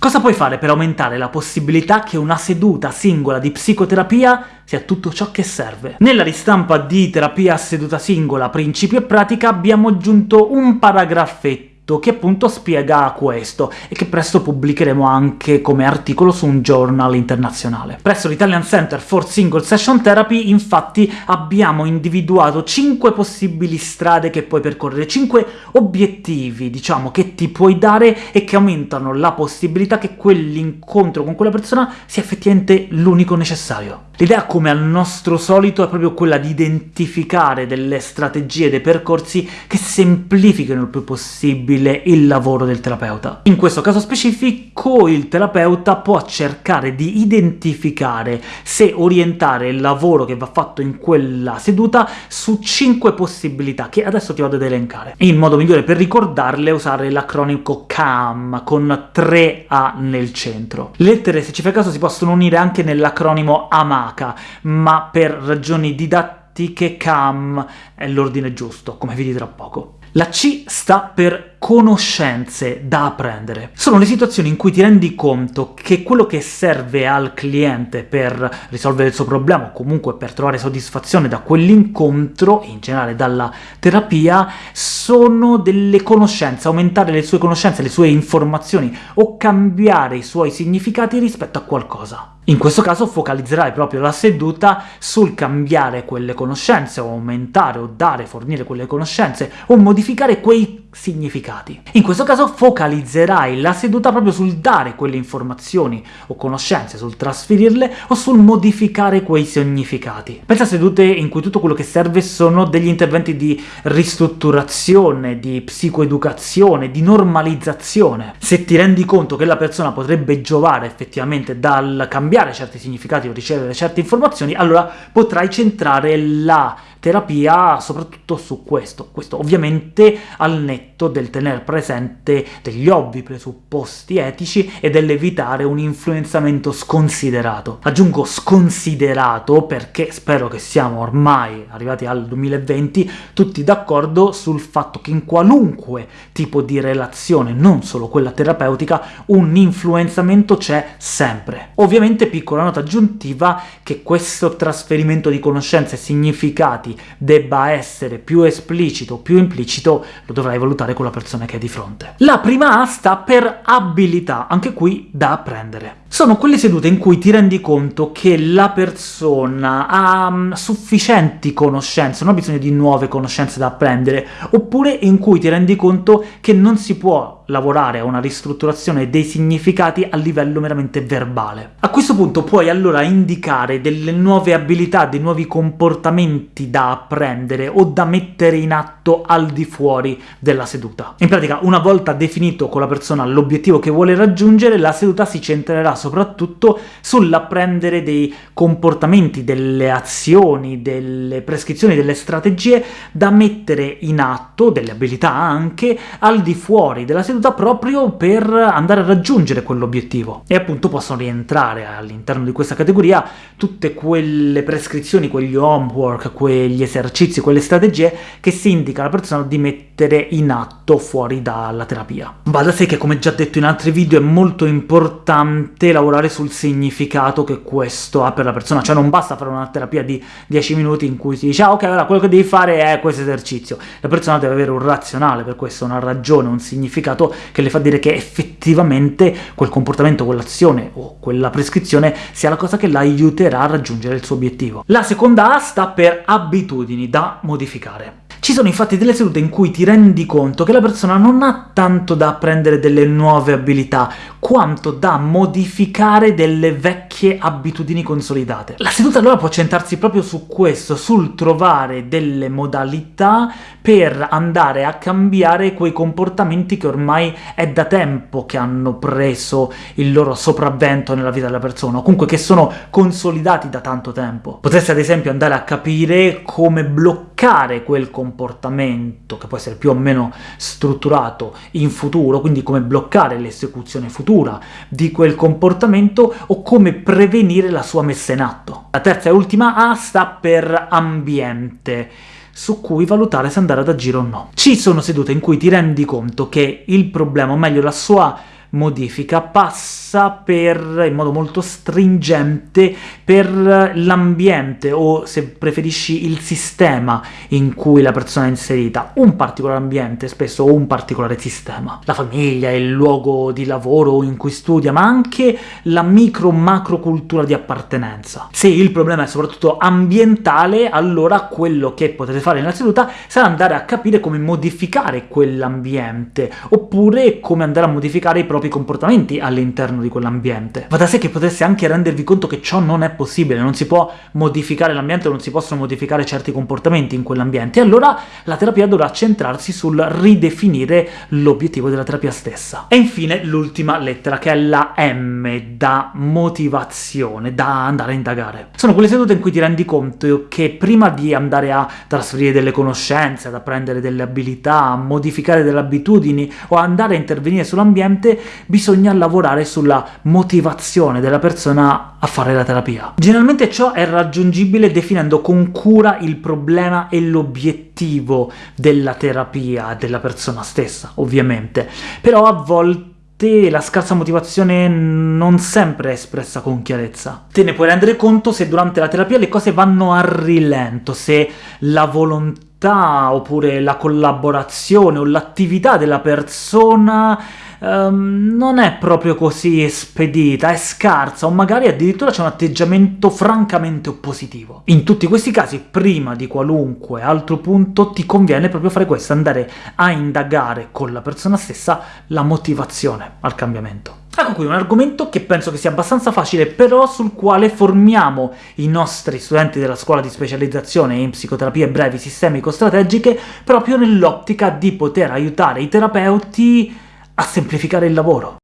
Cosa puoi fare per aumentare la possibilità che una seduta singola di psicoterapia sia tutto ciò che serve? Nella ristampa di Terapia a seduta singola, principio e pratica abbiamo aggiunto un paragraffetto che appunto spiega questo, e che presto pubblicheremo anche come articolo su un journal internazionale. Presso l'Italian Center for Single Session Therapy, infatti, abbiamo individuato 5 possibili strade che puoi percorrere, 5 obiettivi, diciamo, che ti puoi dare e che aumentano la possibilità che quell'incontro con quella persona sia effettivamente l'unico necessario. L'idea, come al nostro solito, è proprio quella di identificare delle strategie, dei percorsi che semplifichino il più possibile il lavoro del terapeuta. In questo caso specifico il terapeuta può cercare di identificare se orientare il lavoro che va fatto in quella seduta su 5 possibilità, che adesso ti vado ad elencare. Il modo migliore per ricordarle è usare l'acronimo CAM, con 3 A nel centro. Le lettere, se ci fa caso, si possono unire anche nell'acronimo AMA, Tanaka, ma per ragioni didattiche CAM è l'ordine giusto, come vedi tra poco. La C sta per conoscenze da apprendere. Sono le situazioni in cui ti rendi conto che quello che serve al cliente per risolvere il suo problema, o comunque per trovare soddisfazione da quell'incontro, in generale dalla terapia, sono delle conoscenze, aumentare le sue conoscenze, le sue informazioni, o cambiare i suoi significati rispetto a qualcosa. In questo caso focalizzerai proprio la seduta sul cambiare quelle conoscenze, o aumentare, o dare, fornire quelle conoscenze, o modificare quei significati. In questo caso focalizzerai la seduta proprio sul dare quelle informazioni o conoscenze, sul trasferirle o sul modificare quei significati. Pensa a sedute in cui tutto quello che serve sono degli interventi di ristrutturazione, di psicoeducazione, di normalizzazione. Se ti rendi conto che la persona potrebbe giovare effettivamente dal cambiare certi significati o ricevere certe informazioni, allora potrai centrare la terapia soprattutto su questo. Questo ovviamente al netto del tener presente degli ovvi presupposti etici e dell'evitare un influenzamento sconsiderato. Aggiungo sconsiderato perché spero che siamo ormai arrivati al 2020 tutti d'accordo sul fatto che in qualunque tipo di relazione, non solo quella terapeutica, un influenzamento c'è sempre. Ovviamente piccola nota aggiuntiva che questo trasferimento di conoscenze e significati debba essere più esplicito o più implicito, lo dovrai valutare con la persona che hai di fronte. La prima A sta per abilità, anche qui da apprendere. Sono quelle sedute in cui ti rendi conto che la persona ha mm, sufficienti conoscenze, non ha bisogno di nuove conoscenze da apprendere, oppure in cui ti rendi conto che non si può lavorare a una ristrutturazione dei significati a livello meramente verbale. A questo punto puoi allora indicare delle nuove abilità, dei nuovi comportamenti da apprendere o da mettere in atto al di fuori della seduta. In pratica, una volta definito con la persona l'obiettivo che vuole raggiungere, la seduta si centrerà soprattutto sull'apprendere dei comportamenti, delle azioni, delle prescrizioni, delle strategie da mettere in atto, delle abilità anche, al di fuori della seduta proprio per andare a raggiungere quell'obiettivo. E appunto possono rientrare all'interno di questa categoria tutte quelle prescrizioni, quegli homework, quegli esercizi, quelle strategie che si indica alla persona di mettere in atto fuori dalla terapia. Va da sé che, come già detto in altri video, è molto importante lavorare sul significato che questo ha per la persona, cioè non basta fare una terapia di 10 minuti in cui si dice «Ah, ok, allora quello che devi fare è questo esercizio». La persona deve avere un razionale per questo, una ragione, un significato che le fa dire che effettivamente quel comportamento, quell'azione o quella prescrizione sia la cosa che la aiuterà a raggiungere il suo obiettivo. La seconda A sta per abitudini da modificare. Ci sono infatti delle sedute in cui ti rendi conto che la persona non ha tanto da apprendere delle nuove abilità, quanto da modificare delle vecchie abitudini consolidate. La seduta allora può centrarsi proprio su questo, sul trovare delle modalità per andare a cambiare quei comportamenti che ormai è da tempo che hanno preso il loro sopravvento nella vita della persona, o comunque che sono consolidati da tanto tempo. Potresti ad esempio andare a capire come bloccare quel comportamento, che può essere più o meno strutturato, in futuro, quindi come bloccare l'esecuzione futura di quel comportamento o come prevenire la sua messa in atto. La terza e ultima A sta per ambiente su cui valutare se andare ad agire o no. Ci sono sedute in cui ti rendi conto che il problema, o meglio la sua modifica passa per, in modo molto stringente, per l'ambiente, o se preferisci il sistema in cui la persona è inserita, un particolare ambiente spesso o un particolare sistema. La famiglia, il luogo di lavoro in cui studia, ma anche la micro-macro cultura di appartenenza. Se il problema è soprattutto ambientale, allora quello che potete fare nella seduta sarà andare a capire come modificare quell'ambiente, oppure come andare a modificare i propri propri comportamenti all'interno di quell'ambiente. Va da sé che potreste anche rendervi conto che ciò non è possibile, non si può modificare l'ambiente, non si possono modificare certi comportamenti in quell'ambiente, e allora la terapia dovrà centrarsi sul ridefinire l'obiettivo della terapia stessa. E infine l'ultima lettera, che è la M, da motivazione, da andare a indagare. Sono quelle sedute in cui ti rendi conto che prima di andare a trasferire delle conoscenze, ad apprendere delle abilità, a modificare delle abitudini o andare a intervenire sull'ambiente, bisogna lavorare sulla motivazione della persona a fare la terapia. Generalmente ciò è raggiungibile definendo con cura il problema e l'obiettivo della terapia della persona stessa, ovviamente, però a volte la scarsa motivazione non sempre è espressa con chiarezza. Te ne puoi rendere conto se durante la terapia le cose vanno a rilento, se la volontà, oppure la collaborazione o l'attività della persona um, non è proprio così spedita, è scarsa, o magari addirittura c'è un atteggiamento francamente oppositivo. In tutti questi casi, prima di qualunque altro punto, ti conviene proprio fare questo, andare a indagare con la persona stessa la motivazione al cambiamento. Ecco qui un argomento che penso che sia abbastanza facile, però sul quale formiamo i nostri studenti della scuola di specializzazione in psicoterapie brevi sistemico-strategiche proprio nell'ottica di poter aiutare i terapeuti a semplificare il lavoro.